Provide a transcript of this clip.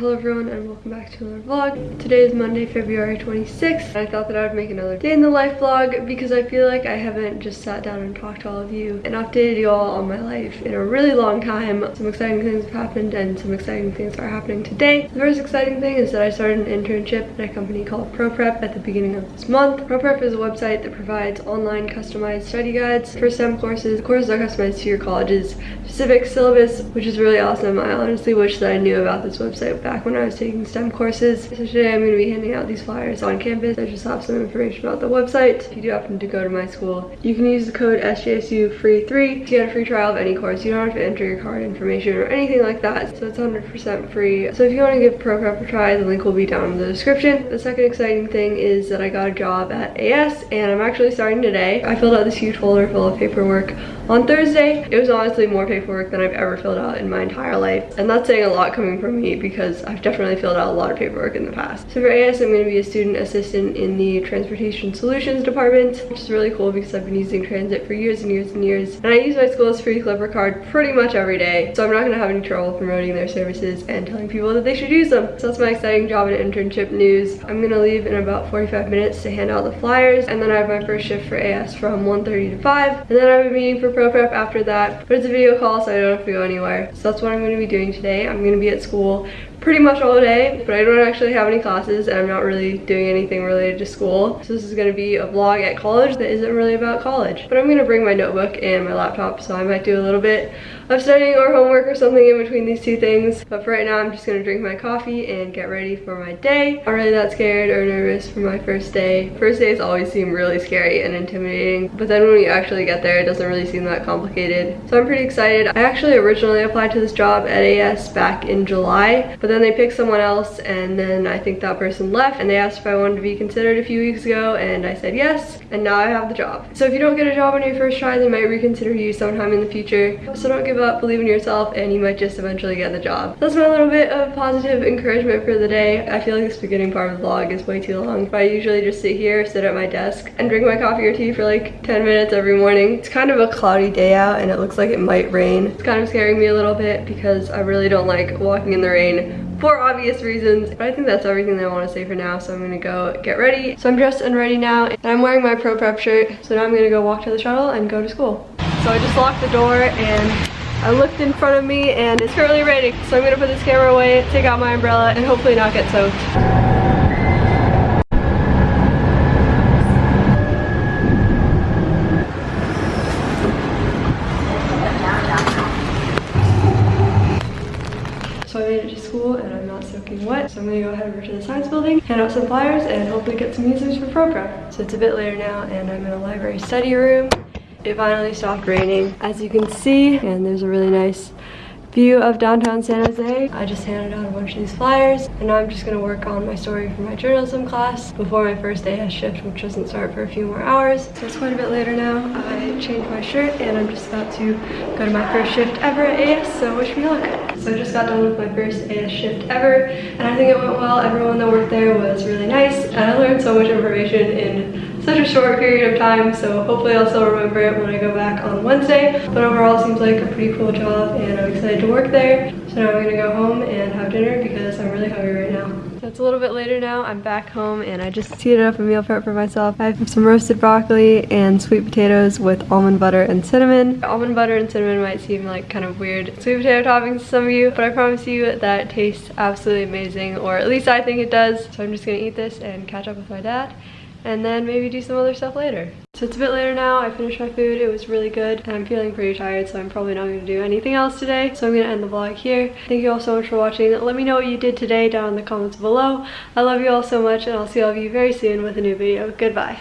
Hello everyone and welcome back to another vlog. Today is Monday, February 26th. I thought that I would make another day in the life vlog because I feel like I haven't just sat down and talked to all of you and updated you all on my life in a really long time. Some exciting things have happened and some exciting things are happening today. The first exciting thing is that I started an internship at a company called ProPrep at the beginning of this month. ProPrep is a website that provides online customized study guides for STEM courses. The courses are customized to your college's specific syllabus, which is really awesome. I honestly wish that I knew about this website back when I was taking STEM courses. So today I'm going to be handing out these flyers on campus. I just have some information about the website. If you do happen to go to my school, you can use the code SJSU free 3 to get a free trial of any course. You don't have to enter your card information or anything like that. So it's 100% free. So if you want to give ProPrep a try, the link will be down in the description. The second exciting thing is that I got a job at AS and I'm actually starting today. I filled out this huge folder full of paperwork on Thursday. It was honestly more paperwork than I've ever filled out in my entire life. And that's saying a lot coming from me because I've definitely filled out a lot of paperwork in the past. So for AS, I'm going to be a student assistant in the Transportation Solutions Department, which is really cool because I've been using transit for years and years and years. And I use my school's free Clipper card pretty much every day. So I'm not going to have any trouble promoting their services and telling people that they should use them. So that's my exciting job and internship news. I'm going to leave in about 45 minutes to hand out the flyers. And then I have my first shift for AS from 1.30 to 5. And then I have a meeting for Pro Prep after that. But it's a video call so I don't have to go anywhere. So that's what I'm going to be doing today. I'm going to be at school pretty much all day, but I don't actually have any classes and I'm not really doing anything related to school. So this is gonna be a vlog at college that isn't really about college. But I'm gonna bring my notebook and my laptop, so I might do a little bit of studying or homework or something in between these two things. But for right now, I'm just gonna drink my coffee and get ready for my day. I'm really that scared or nervous for my first day. First days always seem really scary and intimidating, but then when you actually get there, it doesn't really seem that complicated. So I'm pretty excited. I actually originally applied to this job at AS back in July, but then they picked someone else and then I think that person left and they asked if I wanted to be considered a few weeks ago and I said yes and now I have the job. So if you don't get a job on your first try, they might reconsider you sometime in the future. So don't give up, believe in yourself and you might just eventually get the job. That's my little bit of positive encouragement for the day. I feel like this beginning part of the vlog is way too long. But I usually just sit here, sit at my desk and drink my coffee or tea for like 10 minutes every morning. It's kind of a cloudy day out and it looks like it might rain. It's kind of scaring me a little bit because I really don't like walking in the rain for obvious reasons. But I think that's everything that I want to say for now. So I'm gonna go get ready. So I'm dressed and ready now and I'm wearing my Pro Prep shirt. So now I'm gonna go walk to the shuttle and go to school. So I just locked the door and I looked in front of me and it's currently raining. So I'm gonna put this camera away, take out my umbrella and hopefully not get soaked. Wet. So I'm gonna go head over to the science building, hand out some flyers, and hopefully get some users for ProPrep. So it's a bit later now, and I'm in a library study room. It finally stopped raining, as you can see, and there's a really nice view of downtown San Jose. I just handed out a bunch of these flyers and now I'm just gonna work on my story for my journalism class before my first day shift, which doesn't start for a few more hours. So it's quite a bit later now. I changed my shirt and I'm just about to go to my first shift ever at AS, so wish me luck. So I just got done with my first AS shift ever and I think it went well. Everyone that worked there was really nice and I learned so much information in such a short period of time, so hopefully I'll still remember it when I go back on Wednesday. But overall, it seems like a pretty cool job, and I'm excited to work there. So now I'm gonna go home and have dinner because I'm really hungry right now. So it's a little bit later now. I'm back home and I just heated up a meal prep for myself. I have some roasted broccoli and sweet potatoes with almond butter and cinnamon. Almond butter and cinnamon might seem like kind of weird sweet potato toppings to some of you, but I promise you that tastes absolutely amazing, or at least I think it does. So I'm just gonna eat this and catch up with my dad and then maybe do some other stuff later. So it's a bit later now, I finished my food, it was really good, and I'm feeling pretty tired, so I'm probably not going to do anything else today. So I'm going to end the vlog here. Thank you all so much for watching. Let me know what you did today down in the comments below. I love you all so much, and I'll see all of you very soon with a new video. Goodbye.